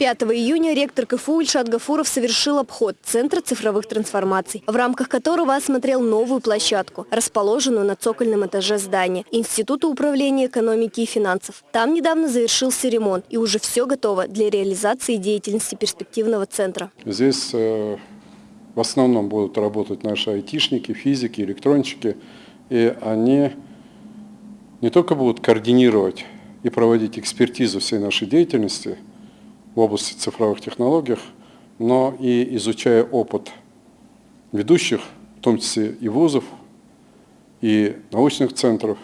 5 июня ректор КФУ Ильшат Гафуров совершил обход Центра цифровых трансформаций, в рамках которого осмотрел новую площадку, расположенную на цокольном этаже здания Института управления экономики и финансов. Там недавно завершился ремонт, и уже все готово для реализации деятельности перспективного центра. Здесь э, в основном будут работать наши айтишники, физики, электронщики, и они не только будут координировать и проводить экспертизу всей нашей деятельности – в области цифровых технологий, но и изучая опыт ведущих, в том числе и вузов, и научных центров,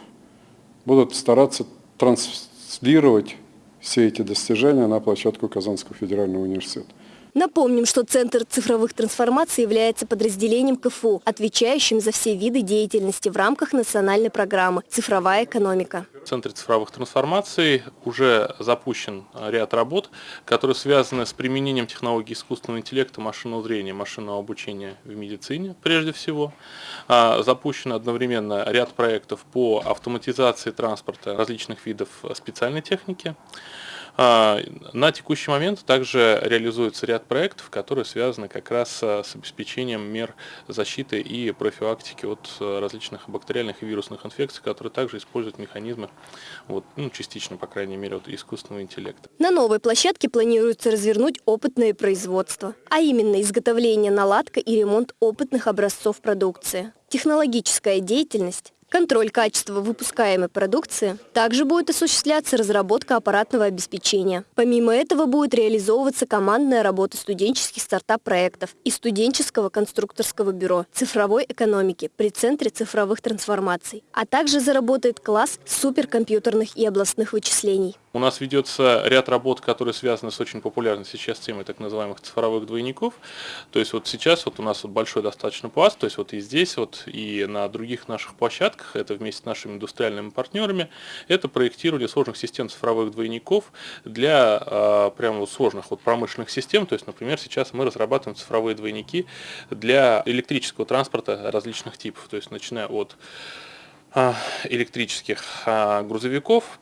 будут стараться транслировать все эти достижения на площадку Казанского федерального университета. Напомним, что Центр цифровых трансформаций является подразделением КФУ, отвечающим за все виды деятельности в рамках национальной программы «Цифровая экономика». В Центре цифровых трансформаций уже запущен ряд работ, которые связаны с применением технологий искусственного интеллекта, машинного зрения, машинного обучения в медицине прежде всего. А, запущен одновременно ряд проектов по автоматизации транспорта различных видов специальной техники. А, на текущий момент также реализуется ряд проектов, которые связаны как раз с обеспечением мер защиты и профилактики от различных бактериальных и вирусных инфекций, которые также используют механизмы, вот, ну, частично, по крайней мере, от искусственного интеллекта. На новой площадке планируется развернуть опытное производство, а именно изготовление, наладка и ремонт опытных образцов продукции. Технологическая деятельность Контроль качества выпускаемой продукции. Также будет осуществляться разработка аппаратного обеспечения. Помимо этого будет реализовываться командная работа студенческих стартап-проектов и студенческого конструкторского бюро цифровой экономики при Центре цифровых трансформаций, а также заработает класс суперкомпьютерных и областных вычислений. У нас ведется ряд работ, которые связаны с очень популярной сейчас темой так называемых цифровых двойников. То есть вот сейчас вот у нас вот большой достаточно пласт, то есть вот и здесь, вот и на других наших площадках, это вместе с нашими индустриальными партнерами, это проектирование сложных систем цифровых двойников для э, прямо вот сложных вот промышленных систем. То есть, например, сейчас мы разрабатываем цифровые двойники для электрического транспорта различных типов, то есть начиная от электрических грузовиков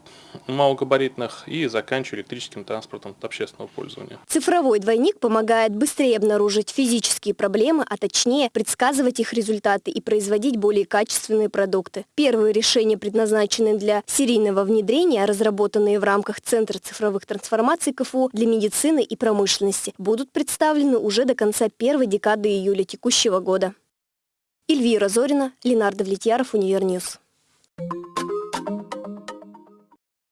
малогабаритных и заканчивая электрическим транспортом общественного пользования. Цифровой двойник помогает быстрее обнаружить физические проблемы, а точнее предсказывать их результаты и производить более качественные продукты. Первые решения, предназначенные для серийного внедрения, разработанные в рамках Центра цифровых трансформаций КФУ для медицины и промышленности, будут представлены уже до конца первой декады июля текущего года. Эльвира Зорина, Ленардо Влетьяров, Универньюз. you